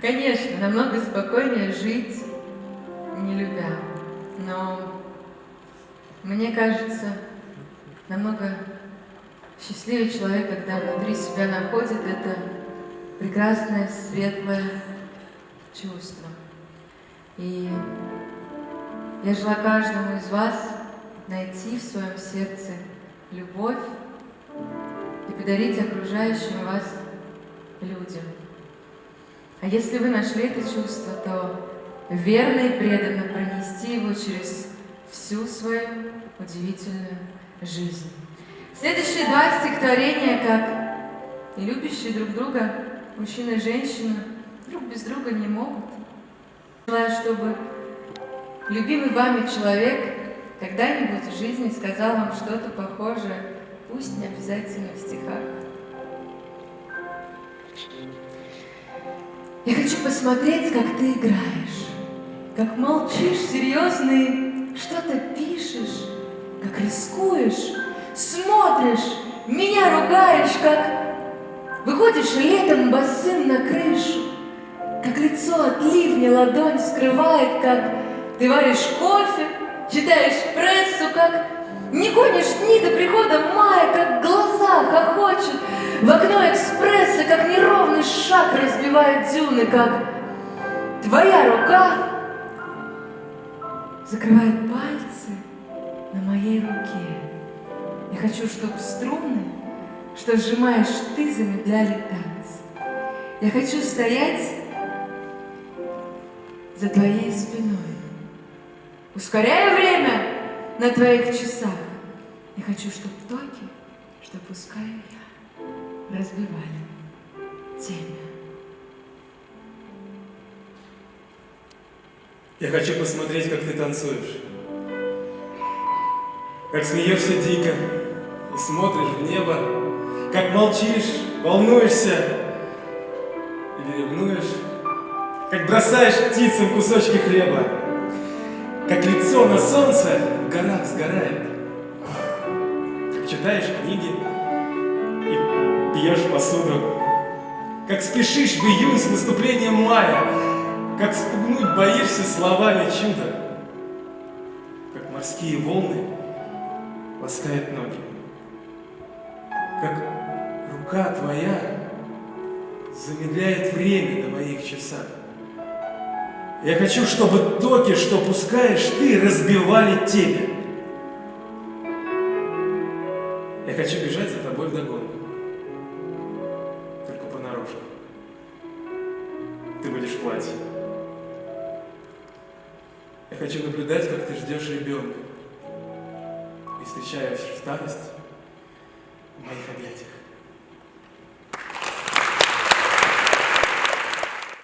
Конечно, намного спокойнее жить, не любя. Но мне кажется, намного счастливее человек, когда внутри себя находит это прекрасное, светлое чувство. И я желаю каждому из вас найти в своем сердце любовь и подарить окружающим вас людям. А если вы нашли это чувство, то верно и преданно пронести его через всю свою удивительную жизнь. Следующие два стихотворения, как и любящие друг друга, мужчина и женщина, друг без друга не могут. Желаю, чтобы любимый вами человек когда-нибудь в жизни сказал вам что-то похожее, пусть не обязательно в стихах. Я хочу посмотреть, как ты играешь, как молчишь серьезный, что-то пишешь, как рискуешь, смотришь, меня ругаешь, как выходишь летом босым на крышу, как лицо от ливня ладонь скрывает, как ты варишь кофе, читаешь прессу, как не гонишь дни до прихода мая, как глаза хохочут, в окно экспресса, как неровный шаг разбивает дюны, как твоя рука закрывает пальцы на моей руке. Я хочу, чтобы струны, что сжимаешь ты, замедляли танцы. Я хочу стоять за твоей спиной, ускоряя время на твоих часах. Я хочу, чтобы токи, что пускаю я, разбивали темя. Я хочу посмотреть, как ты танцуешь. Как смеешься дико и смотришь в небо. Как молчишь, волнуешься или ревнуешь. Как бросаешь птицам кусочки хлеба. Как лицо на солнце в горах сгорает. Как читаешь книги и пьешь посуду. Как спешишь в июнь с наступлением мая как спугнуть боишься словами чуда, Как морские волны ласкают ноги, Как рука твоя замедляет время на моих часах. Я хочу, чтобы токи, что пускаешь ты, разбивали тебя. Я хочу бежать за тобой вдогонку. Ты будешь в платье. Я хочу наблюдать, как ты ждешь ребенка и встречаешь в старости в моих объятиях.